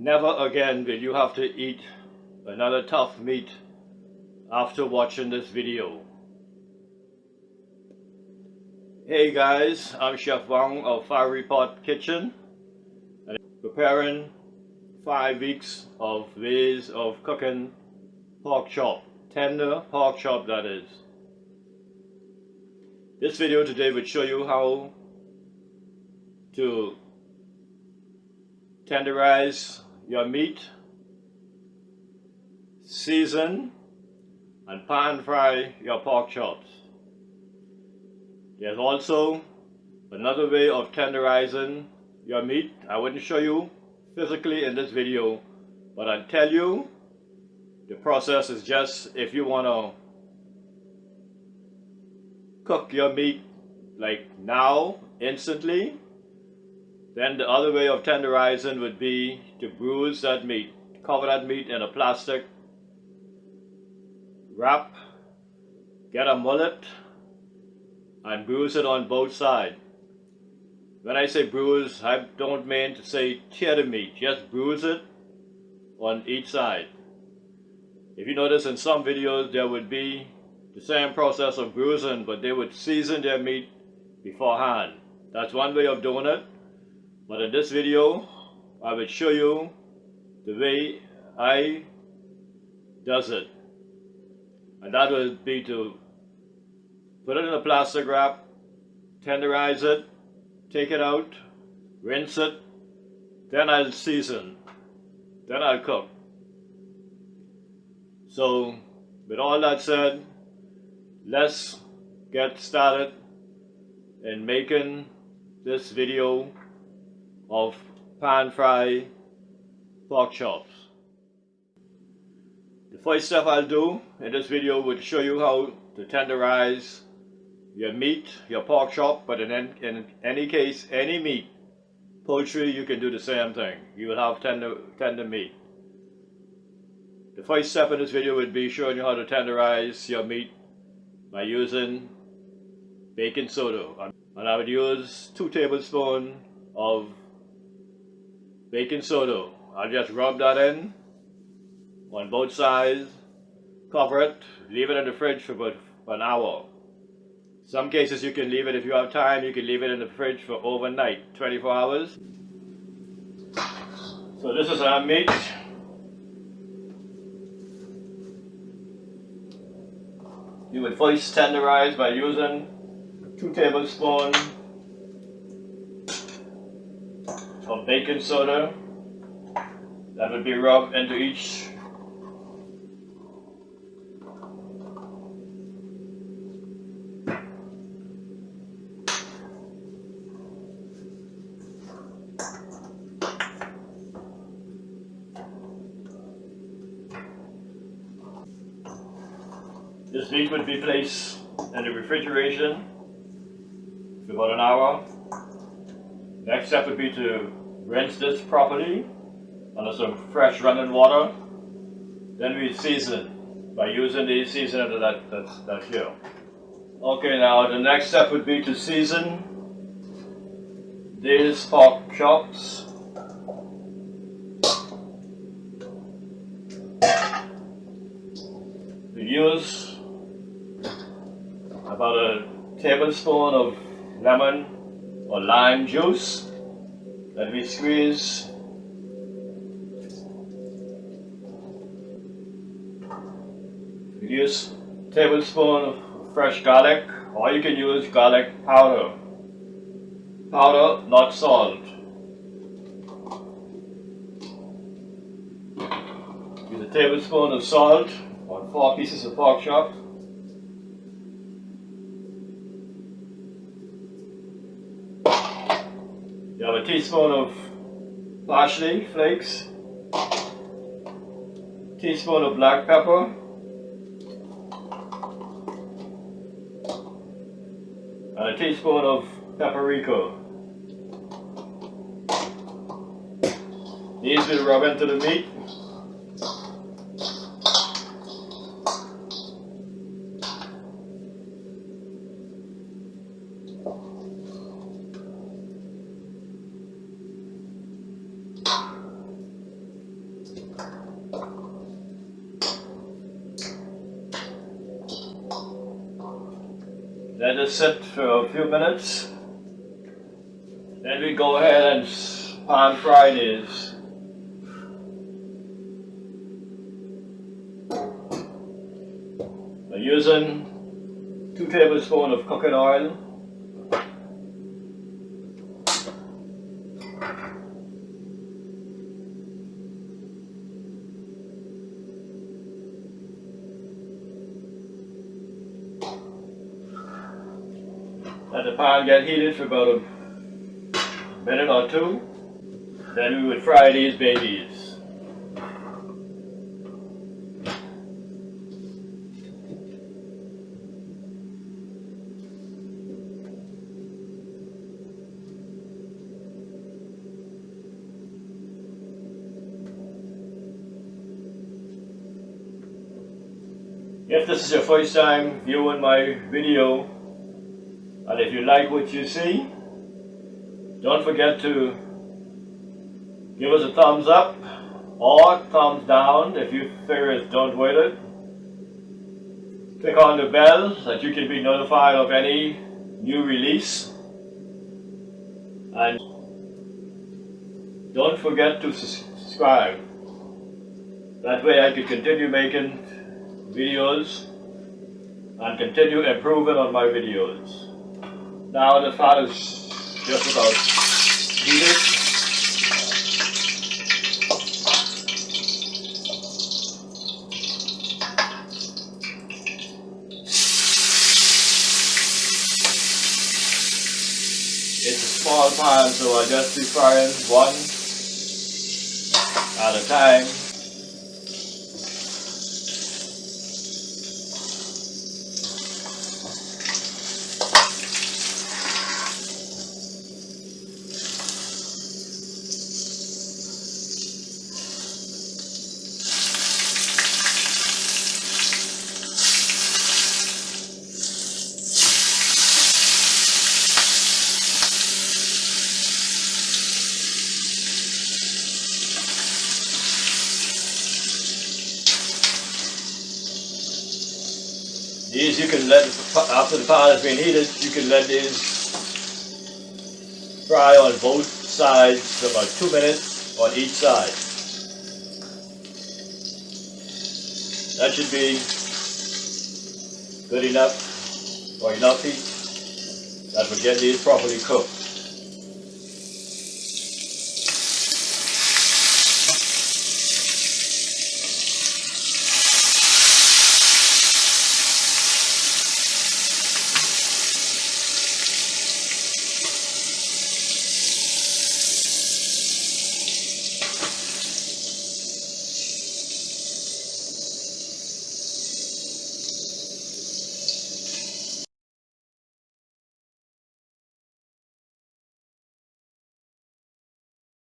never again will you have to eat another tough meat after watching this video. Hey guys, I'm Chef Wong of Fiery Pot Kitchen and preparing five weeks of ways of cooking pork chop, tender pork chop that is. This video today will show you how to tenderize your meat, season and pan fry your pork chops. There's also another way of tenderizing your meat. I wouldn't show you physically in this video, but I'll tell you the process is just if you want to cook your meat like now, instantly, then the other way of tenderizing would be to bruise that meat. Cover that meat in a plastic wrap, get a mullet, and bruise it on both sides. When I say bruise, I don't mean to say tear the meat, just bruise it on each side. If you notice in some videos there would be the same process of bruising, but they would season their meat beforehand. That's one way of doing it. But in this video, I will show you the way I does it. And that would be to put it in a plastic wrap, tenderize it, take it out, rinse it, then I'll season, then I'll cook. So, with all that said, let's get started in making this video of pan fry pork chops. The first step I'll do in this video will show you how to tenderize your meat, your pork chop, but in, in any case, any meat, poultry, you can do the same thing. You will have tender, tender meat. The first step in this video would be showing you how to tenderize your meat by using baking soda. And I would use two tablespoons of baking soda. I'll just rub that in on both sides, cover it, leave it in the fridge for about an hour. Some cases you can leave it, if you have time, you can leave it in the fridge for overnight, 24 hours. So this is our meat. You would first tenderize by using 2 tablespoons of baking soda that would be rubbed into each This meat would be placed in the refrigeration for about an hour. Next step would be to rinse this properly under some fresh running water. Then we season by using the seasoner that, that's, that's here. Okay, now the next step would be to season these pork chops. We use about a tablespoon of lemon or lime juice that we squeeze. We use tablespoon of fresh garlic or you can use garlic powder. Powder not salt. Use a tablespoon of salt on four pieces of pork chop You have a teaspoon of parsley flakes, teaspoon of black pepper, and a teaspoon of paprika. These will rub into the meat Let it sit for a few minutes. Then we go ahead and pan fry these. Using two tablespoons of cooking oil. Let the pan get heated for about a minute or two. Then we would fry these babies. If this is your first time viewing my video, and if you like what you see, don't forget to give us a thumbs up or thumbs down if you figure it's done with it. Click on the bell so that you can be notified of any new release. And don't forget to subscribe. That way I can continue making videos and continue improving on my videos. Now the fat is just about heated. It's a small pan so I just be frying one at a time. These you can let, after the pot has been heated, you can let these fry on both sides for about two minutes on each side. That should be good enough or enough heat that will get these properly cooked.